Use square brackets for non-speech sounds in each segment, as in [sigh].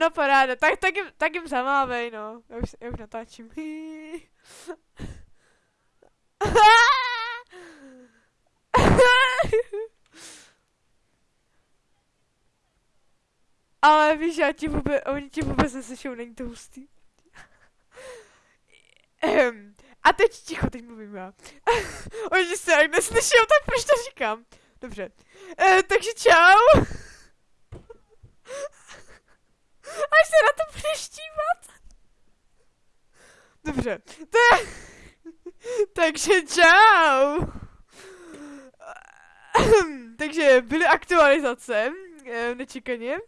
No paráda, tak, tak, jim, tak jim zamávej, no. Já už, já už natáčím. Ale víš, já ti vůbec, oni ti vůbec neslyšou, není to hustý. Ehm, a teď ticho, teď mluvím já. oni se jak neslyšou, tak proč to říkám? Dobře. E, takže čau. Až se na to budeš štívat. Dobře. To je... [laughs] takže čau. [clears throat] takže byly aktualizace, eh, nečekaně.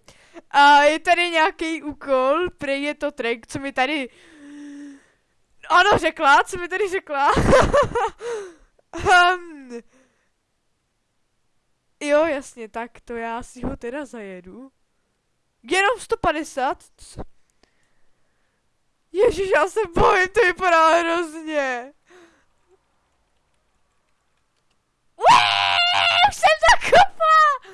A je tady nějaký úkol, prej je to track, co mi tady... Ano, řekla, co mi tady řekla. um, [laughs] jo, jasně, tak to já si ho teda zajedu. Jenom 150? Ježíš, já se bojím, to vypadá hrozně. Uee, už jsem zakopla!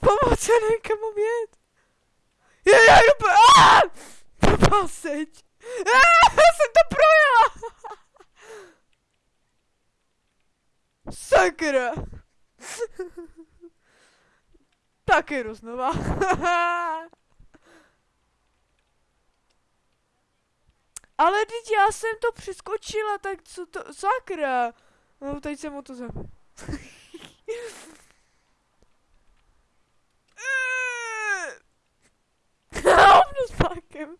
Pomoc, já nevím, kam jet. Je, já jdu po... Aaaa! seď. Aaaa, jsem to projela! Sakra! Tak jdu znova. [laughs] Ale teď já jsem to přeskočila, tak co to, sakra. No teď jsem mu to za... Hovno s pákem.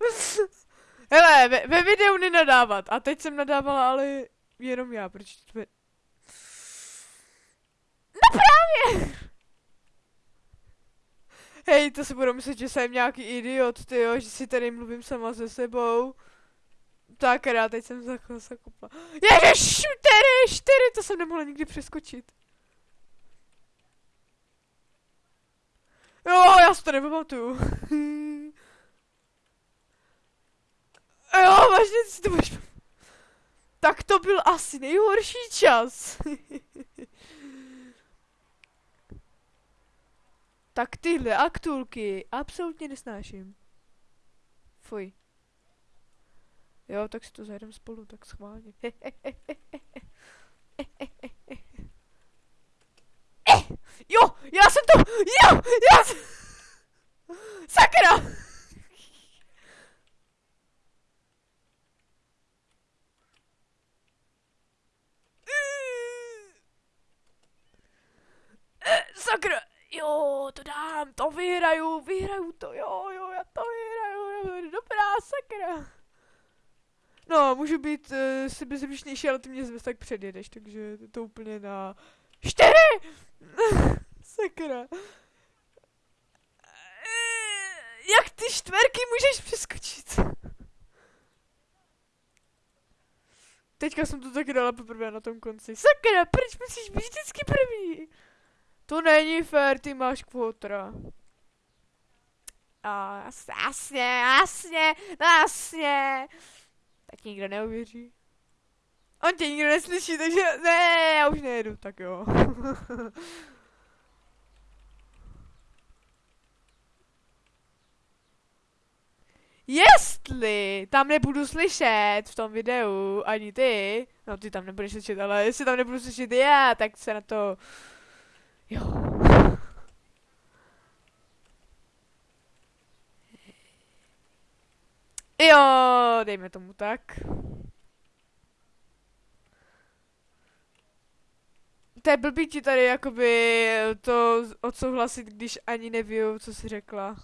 Hele, ve, ve videu nenadávat. A teď jsem nadávala, ale jenom já, proč to je... No právě! Hej, to si budu myslet, že jsem nějaký idiot, ty jo, že si tady mluvím sama se sebou. Tak rád, teď jsem zakopla. zakopla. Ježiš, čtyři, čtyři, to jsem nemohla nikdy přeskočit. Jo, já si to nepamatuju. [laughs] jo, vážně si to budeš... Tak to byl asi nejhorší čas. [laughs] tak tyhle aktulky absolutně nesnáším. Fuj. Jo, tak si to zajdem spolu, tak schválně. [laughs] Jo, já jsem to, jo, já jsem... Sakra! [laughs] Sakra, jo, to dám, to vyhraju, vyhraju to, jo, jo, já to vyhraju, dobrá, sakra. No, můžu být uh, eh, sebezřečnější, ale ty mě zase tak předjedeš, takže to úplně na... Čtyři! [laughs] Sakra. Jak ty čtverky můžeš přeskočit? Teďka jsem to taky dala poprvé na tom konci. Sakra, proč musíš být vždycky první? To není fér, ty máš kvotra. A jasně, jasně, jasně. Tak nikdo neuvěří. On tě nikdo neslyší, takže ne, já už nejedu, tak jo. [laughs] Jestli tam nebudu slyšet v tom videu ani ty, no ty tam nebudeš slyšet, ale jestli tam nebudu slyšet já, tak se na to, jo. Jo, dejme tomu tak. To je blbý ti tady jakoby to odsouhlasit, když ani nevím, co jsi řekla. [laughs]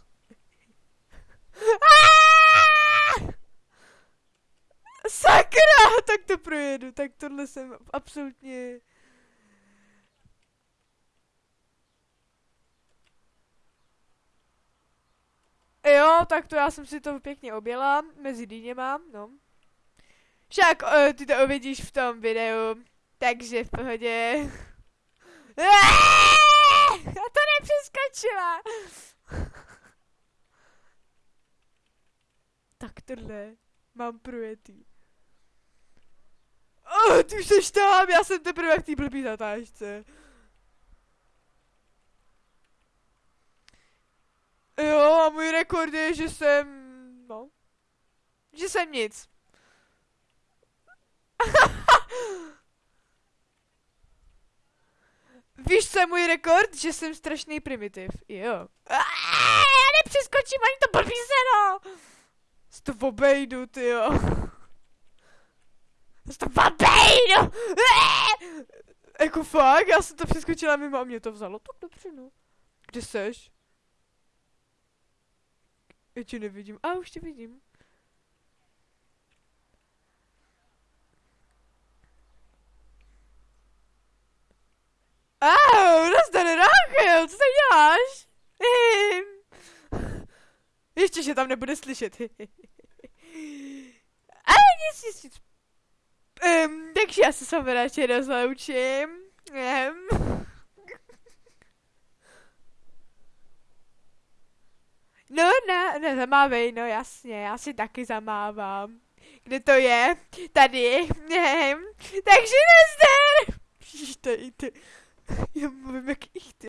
Sakra! Tak to projedu, tak tohle jsem absolutně... Jo, tak to já jsem si to pěkně objela, mezi dýněma, no. Však uh, ty to uvidíš v tom videu, takže v pohodě. [laughs] Já to nepřeskočila. [laughs] tak tohle mám projetý. Oh, ty už jsi tam, já jsem teprve v té blbý zatážce. Rekord je, že jsem, no, že jsem nic. [laughs] Víš, co je můj rekord? Že jsem strašný primitiv. Jo. Já nepřeskočím ani to blbý seno. Z to obejdu, ty jo. Z to obejdu. Jako fakt, já jsem to přeskočila mimo a mě to vzalo tak dobře, no. Kde seš? Já tě nevidím. A už tě vidím. Au, nazdar Rachel, co se děláš? [laughs] Ještě, že tam nebude slyšet. [laughs] Ale nic, nic, nic. Um, takže já se s vámi radši rozloučím. Um. No, ne, ne, zamávej, no jasně, já si taky zamávám. Kde to je? Tady. Um. Takže nazdar! Ježiš, je, to, já mluvím jak ich, ty.